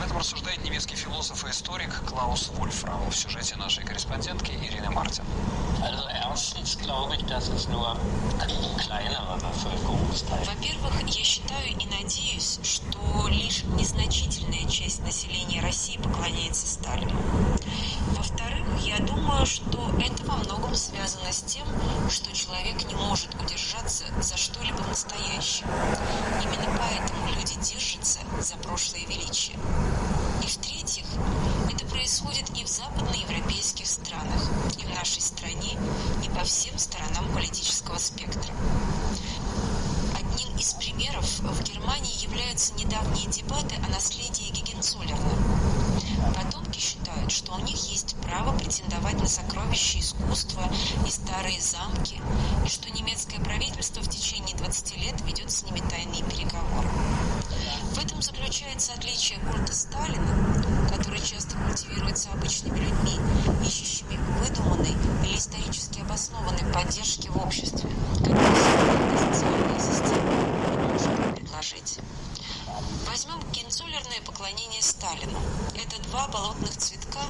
Об этом рассуждает немецкий философ и историк Клаус Вольфрам в сюжете нашей корреспондентки Ирины Мартин. Во-первых, я считаю и надеюсь, что лишь незначительная часть населения России поклоняется Сталину. Во-вторых, я думаю, что это во многом связано с тем, что человек не может удержаться за прошлое величие. И в-третьих, это происходит и в западноевропейских странах, и в нашей стране, и по всем сторонам политического спектра. Одним из примеров в Германии являются недавние дебаты о наследии Гегенцоллерна. Потомки считают, что у них есть право претендовать на сокровища искусства и старые замки, и что немецкое правительство в течение 20 лет ведет с ними переговоры. Этом заключается отличие культа Сталина, который часто культивируется обычными людьми, ищущими выдуманной или исторически обоснованной поддержки в обществе, которую современная социальная система предложить. Возьмем генцоллерное поклонение Сталину. Это два болотных цветка,